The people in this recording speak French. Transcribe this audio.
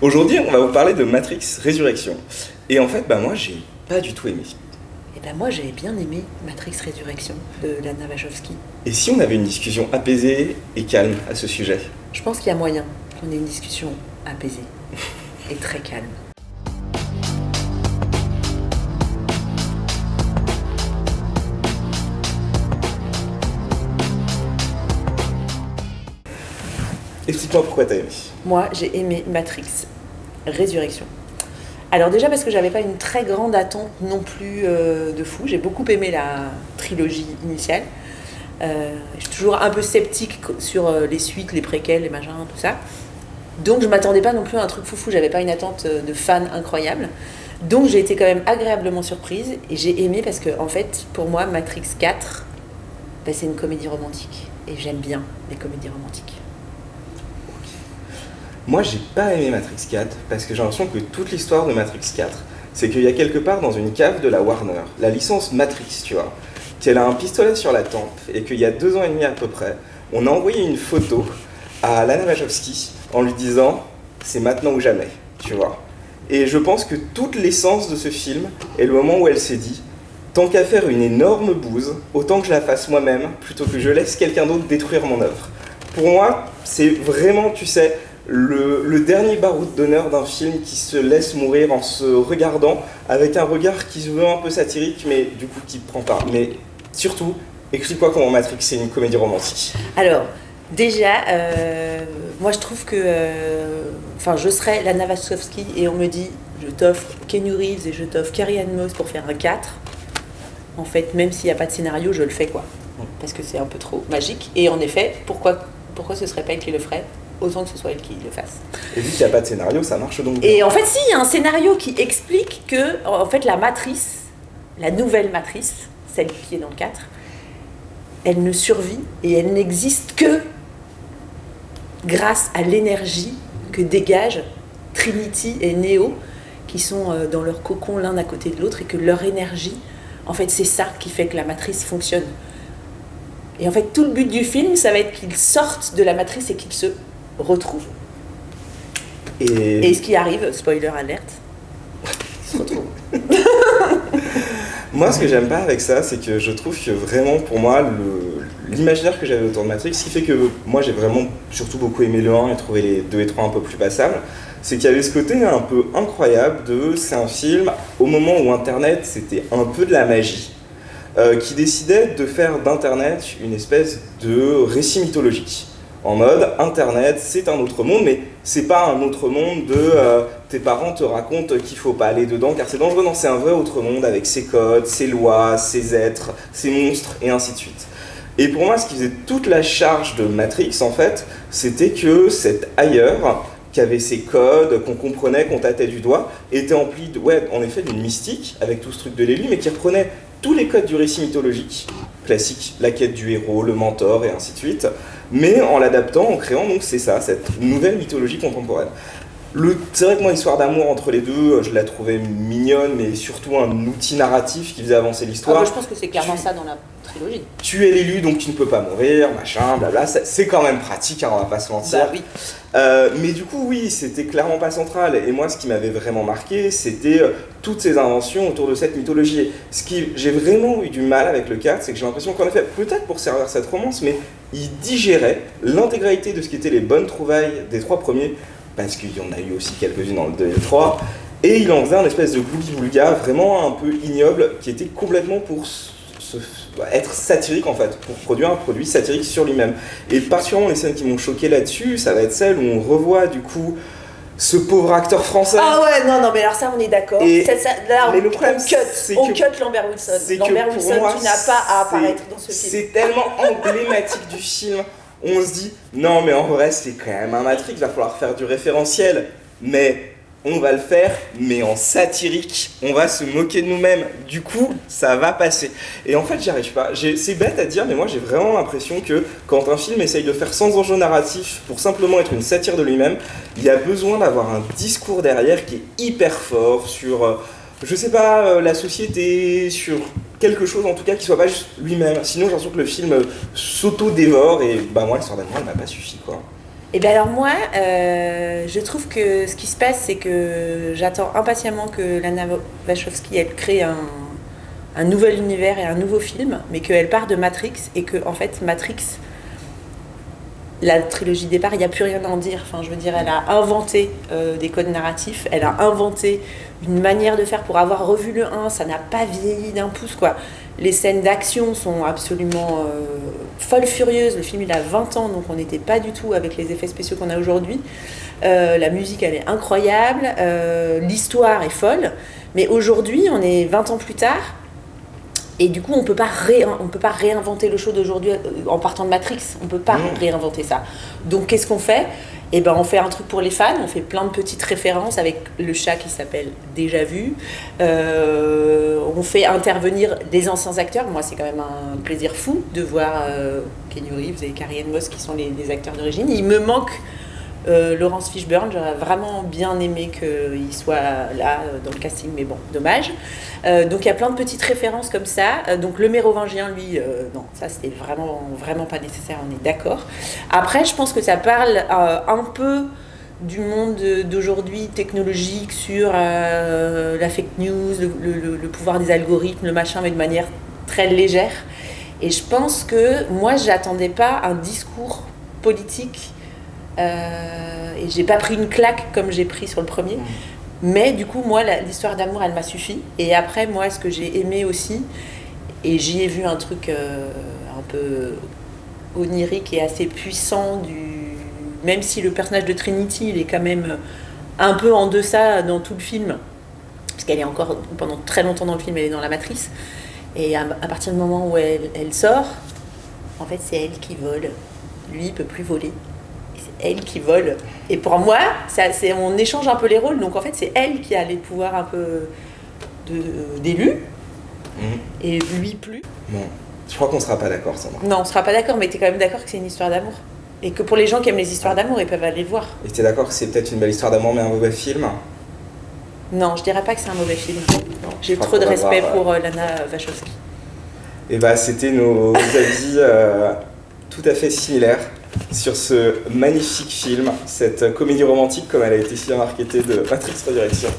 Aujourd'hui, on va vous parler de Matrix Résurrection. Et en fait, bah moi, j'ai pas du tout aimé. Et ben moi j'avais bien aimé Matrix Résurrection de Lana Wachowski. Et si on avait une discussion apaisée et calme à ce sujet? Je pense qu'il y a moyen qu'on ait une discussion apaisée et très calme. Pourquoi t'as aimé. Moi j'ai aimé Matrix Résurrection. Alors déjà parce que j'avais pas une très grande attente non plus euh, de fou. J'ai beaucoup aimé la trilogie initiale. Euh, je suis toujours un peu sceptique sur euh, les suites, les préquels, les machins, tout ça. Donc je m'attendais pas non plus à un truc foufou. J'avais pas une attente de fan incroyable. Donc j'ai été quand même agréablement surprise et j'ai aimé parce que en fait pour moi Matrix 4 ben, c'est une comédie romantique et j'aime bien les comédies romantiques. Moi, j'ai pas aimé Matrix 4 parce que j'ai l'impression que toute l'histoire de Matrix 4, c'est qu'il y a quelque part dans une cave de la Warner, la licence Matrix, tu vois, qu'elle a un pistolet sur la tempe et qu'il y a deux ans et demi à peu près, on a envoyé une photo à Lana Wachowski en lui disant c'est maintenant ou jamais, tu vois. Et je pense que toute l'essence de ce film est le moment où elle s'est dit tant qu'à faire une énorme bouse, autant que je la fasse moi-même plutôt que je laisse quelqu'un d'autre détruire mon œuvre. Pour moi, c'est vraiment, tu sais, le, dernier baroud d'honneur d'un film qui se laisse mourir en se regardant avec un regard qui se veut un peu satirique, mais du coup qui ne prend pas. Mais surtout, explique-moi comment Matrix c'est une comédie romantique. Alors, déjà, euh, moi je trouve que. euh, Enfin, je serais la Wachowski et on me dit je t'offre Kenny Reeves et je t'offre Carrie Ann Moss pour faire un 4. En fait, même s'il n'y a pas de scénario, je le fais quoi. Parce que c'est un peu trop magique. Et en effet, pourquoi, pourquoi ce serait pas elle qui le ferait? Autant que ce soit elle qui le fasse. Et vu qu'il n'y a pas de scénario, ça marche donc bien. Et en fait, si, il y a un scénario qui explique que, en fait, la matrice, la nouvelle matrice, celle qui est dans le 4, elle ne survit et elle n'existe que grâce à l'énergie que dégagent Trinity et Neo, qui sont euh, dans leur cocon l'un à côté de l'autre, et que leur énergie, en fait, c'est ça qui fait que la matrice fonctionne. Et en fait, tout le but du film, ça va être qu'ils sortent de la matrice et qu'ils se retrouvent. Et, Et ce qui arrive, spoiler alerte, ils se retrouvent. moi, ce que j'aime pas avec ça, c'est que je trouve que vraiment, pour moi, l'imaginaire que j'avais autour de Matrix, ce qui fait que moi j'ai vraiment surtout beaucoup aimé le 1 et trouvé les 2 et 3 un peu plus passables, c'est qu'il y avait ce côté un peu incroyable de c'est un film au moment où Internet c'était un peu de la magie, euh, qui décidait de faire d'Internet une espèce de récit mythologique. En mode, Internet, c'est un autre monde, mais c'est pas un autre monde de euh, tes parents te racontent qu'il faut pas aller dedans car c'est dangereux. Non, c'est un vrai autre monde avec ses codes, ses lois, ses êtres, ses monstres et ainsi de suite. Et pour moi, ce qui faisait toute la charge de Matrix, en fait, c'était que cet ailleurs, qui avait ses codes, qu'on comprenait, qu'on tâtait du doigt, était empli, de, ouais, en effet, d'une mystique, avec tout ce truc de l'élu, mais qui reprenait tous les codes du récit mythologique, classique, la quête du héros, le mentor, et ainsi de suite, mais en l'adaptant, en créant, donc c'est ça, cette nouvelle mythologie contemporaine. Le, c'est vrai que moi, l'histoire d'amour entre les deux, je la trouvais mignonne, mais surtout un outil narratif qui faisait avancer Ah, l'histoire moi, je pense que c'est clairement Tu- ça dans la trilogie. tu es l'élu donc tu ne peux pas mourir, machin, blabla, c'est quand même pratique, hein, on va pas se mentir. Bah oui. Euh, mais du coup, oui, c'était clairement pas central. Et moi, ce qui m'avait vraiment marqué, c'était euh, toutes ces inventions autour de cette mythologie. Ce qui j'ai vraiment eu du mal avec le 4, c'est que j'ai l'impression qu'en effet, peut-être pour servir cette romance, mais il digérait l'intégralité de ce qui étaient les bonnes trouvailles des trois premiers, parce qu'il y en a eu aussi quelques-unes dans le 2 et le 3, et il en faisait un espèce de bouli-boulga vraiment un peu ignoble, qui était complètement pour se- être satirique en fait, pour produire un produit satirique sur lui-même. Et particulièrement les scènes qui m'ont choqué là-dessus, ça va être celles où on revoit du coup ce pauvre acteur français. Ah ouais, non, non, mais alors ça, on est d'accord. Là, mais on, le problème, on cut, c'est on que- cut Lambert Wilson. Lambert Wilson, moi, tu n'as pas à apparaître dans ce film. C'est tellement emblématique du film. On se dit, non mais en vrai c'est quand même un Matrix, va falloir faire du référentiel. Mais on va le faire, mais en satirique. On va se moquer de nous-mêmes. Du coup, ça va passer. Et en fait, j'y arrive pas. C'est bête à dire, mais moi j'ai vraiment l'impression que quand un film essaye de faire sans enjeu narratif pour simplement être une satire de lui-même, il y a besoin d'avoir un discours derrière qui est hyper fort sur, euh, je sais pas, euh, la société, sur quelque chose en tout cas qui soit pas juste lui-même. Sinon, j'ai l'impression que le film euh, s'auto-dévore et bah moi, l'histoire d'amour, elle m'a pas suffi quoi. Et bien alors moi, euh, je trouve que ce qui se passe, c'est que j'attends impatiemment que Lana Wachowski, elle crée un, un nouvel univers et un nouveau film, mais qu'elle part de Matrix et que en fait Matrix, la trilogie départ, il n'y a plus rien à en dire. Enfin, je veux dire, elle a inventé des codes narratifs, elle a inventé une manière de faire pour avoir revu le 1, ça n'a pas vieilli d'un pouce quoi. Les scènes d'action sont absolument euh, folles furieuses. Le film il a 20 ans donc on n'était pas du tout avec les effets spéciaux qu'on a aujourd'hui. Euh, la musique elle est incroyable, l'histoire est folle. Mais aujourd'hui, on est 20 ans plus tard, et du coup, on ne peut pas réinventer le show d'aujourd'hui euh, en partant de Matrix. On ne peut pas réinventer ça. Donc, qu'est-ce qu'on fait? Eh ben, on fait un truc pour les fans. On fait plein de petites références avec le chat qui s'appelle Déjà Vu. Euh, on fait intervenir des anciens acteurs. Moi, c'est quand même un plaisir fou de voir euh, Kenny Reeves et Carrie Ann Moss qui sont les, les acteurs d'origine. Il me manque euh, Laurence Fishburne, j'aurais vraiment bien aimé qu'il soit là euh, dans le casting, mais bon, dommage. Euh, donc il y a plein de petites références comme ça. donc le mérovingien, lui, non, ça c'était vraiment, vraiment pas nécessaire, on est d'accord. Après, je pense que ça parle un peu du monde d'aujourd'hui technologique sur la fake news, le, le, pouvoir des algorithmes, le machin, mais de manière très légère. Et je pense que moi, j'attendais pas un discours politique et j'ai pas pris une claque comme j'ai pris sur le premier. Mm. Mais du coup, moi, l'histoire d'amour, elle m'a suffi. Et après, moi, ce que j'ai aimé aussi, et j'y ai vu un truc euh, un peu onirique et assez puissant, du... même si le personnage de Trinity, il est quand même un peu en deçà dans tout le film, parce qu'elle est encore, pendant très longtemps dans le film, elle est dans la matrice. Et à, partir du moment où elle, elle sort, en fait, c'est elle qui vole. Lui, il peut plus voler elle qui vole. Et pour moi, c'est, on échange un peu les rôles. Donc en fait, c'est elle qui a les pouvoirs un peu d'élu. Mhm. Et lui plus. Bon, je crois qu'on sera pas d'accord, Sandra. Non, on sera pas d'accord, mais tu es quand même d'accord que c'est une histoire d'amour. Et que pour les gens qui aiment les histoires d'amour, ils peuvent aller le voir. Et tu es d'accord que c'est peut-être une belle histoire d'amour, mais un mauvais film Non, je dirais pas que c'est un mauvais film. J'ai trop de respect pour euh, Lana Wachowski. Et eh bah, c'était nos avis euh, tout à fait similaires sur ce magnifique film, cette comédie romantique comme elle a été si bien marketée de Matrix Resurrection.